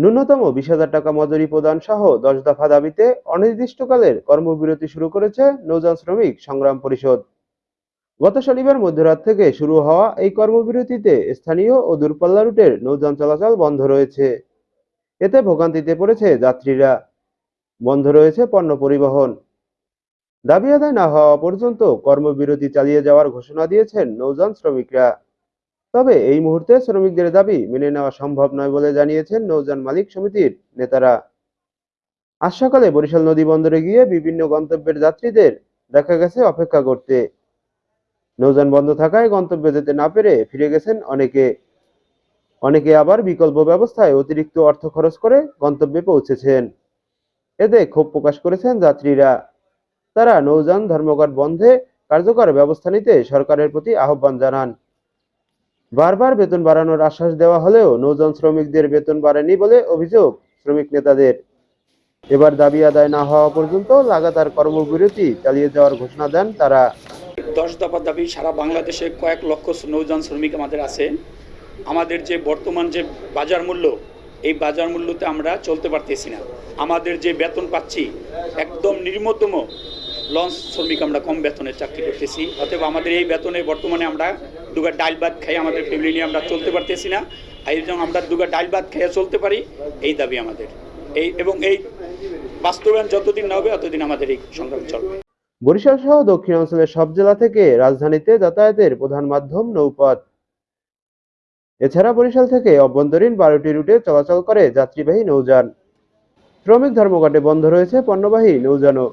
ন্যূনতম বিশ হাজার টাকা মজুরি প্রদান সহ দশ দফা দাবিতে অনির্দিষ্টকালের কর্মবিরতি শুরু করেছে নৌযান শ্রমিক সংগ্রাম পরিষদ। গত শনিবার মধ্যরাত থেকে শুরু হওয়া এই কর্মবিরতিতে স্থানীয় ও দূরপাল্লা রুটের নৌযান চলাচল বন্ধ রয়েছে। এতে ভোগান্তিতে পড়েছে যাত্রীরা। বন্ধ রয়েছে পণ্য পরিবহন। দাবি আদায় না হওয়া পর্যন্ত কর্মবিরতি চালিয়ে যাওয়ার ঘোষণা দিয়েছেন নৌযান শ্রমিকরা। তবে এই মুহূর্তে শ্রমিকদের দাবি মেনে নেওয়া সম্ভব নয় বলে জানিয়েছেন নৌযান মালিক সমিতির নেতারা। আজ সকালে বরিশাল নদী বন্দরে গিয়ে বিভিন্ন গন্তব্যের যাত্রীদের দেখা গেছে অপেক্ষা করতে। নৌযান বন্ধ থাকায় গন্তব্যে যেতে না পেরে ফিরে গেছেন অনেকে। অনেকে আবার বিকল্প ব্যবস্থায় অতিরিক্ত অর্থ খরচ করে গন্তব্যে পৌঁছেছেন। এতে ক্ষোভ প্রকাশ করেছেন যাত্রীরা। তারা নৌযান, ধর্মঘট বন্ধে কার্যকর ব্যবস্থা নিতে সরকারের প্রতি আহ্বান জানান। বারবার বেতন বাড়ানোর আশ্বাস দেওয়া হলেও নৌযান শ্রমিকদের বেতন বাড়েনি বলে অভিযোগ শ্রমিক নেতাদের। এবার দাবি আদায় না হওয়া পর্যন্ত লাগাতার কর্মবিরতি চালিয়ে যাওয়ার ঘোষণা দেন তারা। দশ দফা দাবি, সারা বাংলাদেশে কয়েক লক্ষ নৌযান শ্রমিক আমাদের আছে। আমাদের যে বর্তমান যে বাজার মূল্য, এই বাজার মূল্যতে আমরা চলতে পারতেছি না। আমাদের যে বেতন পাচ্ছি, একদম নিম্নতম লঞ্চ শ্রমিক আমরা কম বেতনে চাকরি করতেছি। অতএব আমাদের এই বেতনে বর্তমানে আমরা দুগা ডাল ভাত খাই, আমাদের ফ্যামিলি নিয়ে আমরা চলতে পারতেছি না। এই জন্য আমরা দুগা ডাল ভাত খেয়ে চলতে পারি, এই দাবি আমাদের। এই এবং এই বাস্তবায়ন যতদিন না হবে ততদিন আমাদের এই সংগ্রাম চলবে। বরিশাল সহ দক্ষিণাঞ্চলের সব জেলা থেকে রাজধানীতে যাতায়াতের প্রধান মাধ্যম নৌপথ। এছাড়া বরিশাল থেকে অভ্যন্তরীণ বারোটি রুটে চলাচল করে যাত্রীবাহী নৌযান। শ্রমিক ধর্মঘটে বন্ধ রয়েছে পণ্যবাহী নৌযানও।